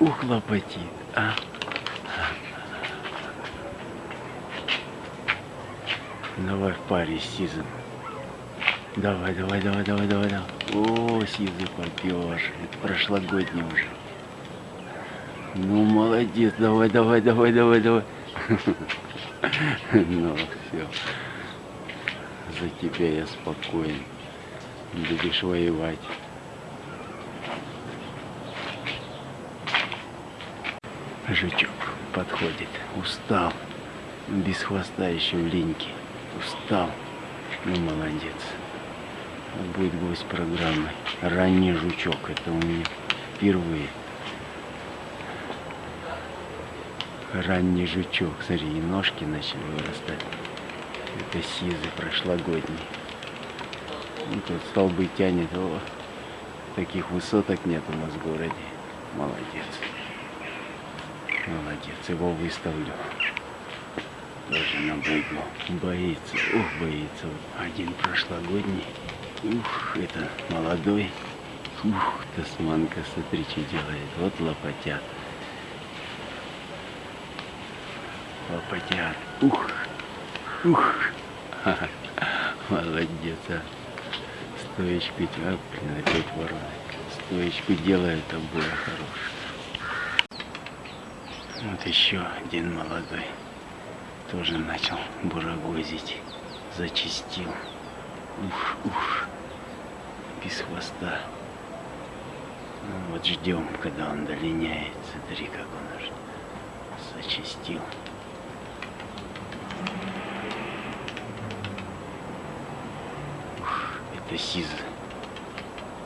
Ух, лопатит, а. Давай в паре с. Давай, давай, давай, давай, давай, давай. О, Сизый попёж. Это прошлогодний уже. Ну, молодец. Давай, давай, давай, давай, давай. Ну, все. За тебя я спокоен. Будешь воевать. Жучок подходит. Устал. Без хвоста еще в линьке. Устал. Ну, молодец. Будет гость программы. Ранний жучок. Это у меня впервые. Ранний жучок. Смотри, и ножки начали вырастать. Это сизый прошлогодний. Ну, тут столбы тянет. О, таких высоток нет у нас в городе. Молодец. Молодец, его выставлю. Тоже на быдло. Боится, ух, боится. Один прошлогодний. Ух, это молодой. Ух, тасманка, смотри, что делает. Вот лопатят. Лопатят. Ух, ух. Молодец, а. Стоечку, а, блин, опять ворона. Стоечку делает обоя хорошая. Вот еще один молодой. Тоже начал бурагозить. Зачистил. Ух, ух. Без хвоста. Ну вот ждем, когда он долиняет. Смотри, как он уже зачистил. Ух, это сиз.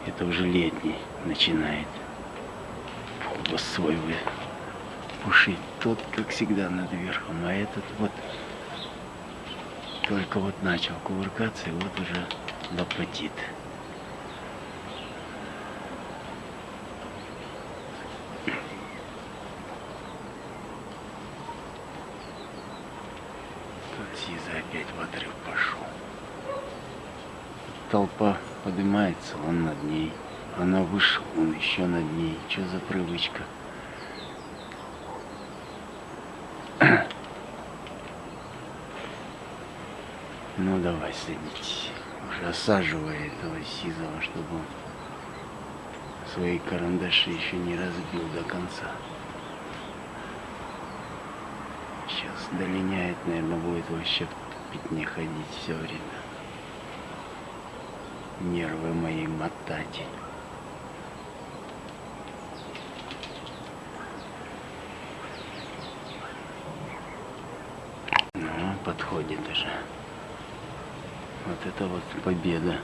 Это уже летний начинает. Хвост свой вы пушить. Тот, как всегда, над верхом, а этот вот только вот начал кувыркаться, и вот уже лопатит. Тут Сиза опять в отрыв пошел. Толпа поднимается, он над ней. Она выше, он еще над ней. Что за привычка? Ну давай садитесь. Уже осаживая этого сизого, чтобы он свои карандаши еще не разбил до конца. Сейчас долиняет, наверное, будет вообще пятне ходить все время. Нервы мои мотать. Ну, подходит уже. Вот это вот победа.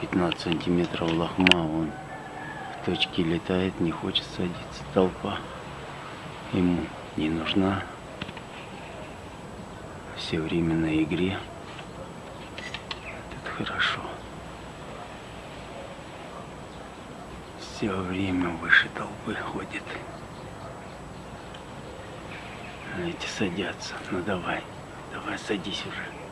15 сантиметров лохма, он в точке летает, не хочет садиться. Толпа ему не нужна. Все время на игре. Это хорошо. Все время выше толпы ходит. Эти садятся. Ну давай, давай садись уже.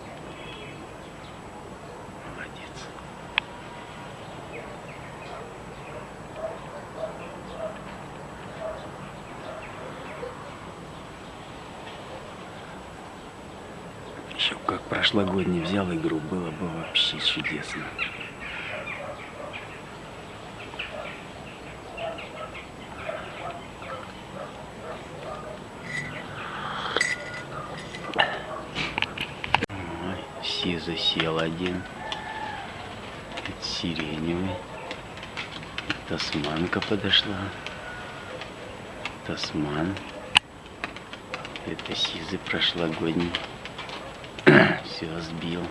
Еще как прошлогодний взял игру, было бы вообще чудесно. Все засел один. Это сиреневый. Тасманка подошла. Тасман. Это сизый прошлогодний. Все, сбил.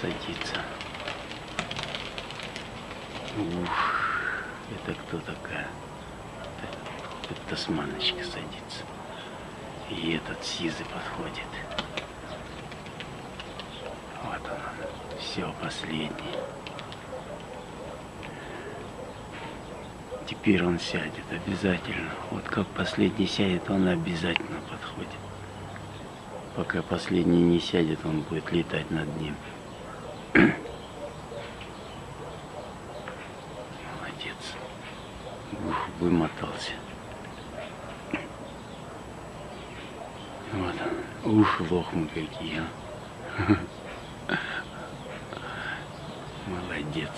Садится. Ух, это кто такая? Это тасманочка садится. И этот сизый подходит. Вот он, все, последний. Теперь он сядет обязательно. Вот как последний сядет, он обязательно подходит пока последний не сядет, он будет летать над ним. Молодец. Ух, вымотался. Вот он. Уши лохмы какие, а. Молодец.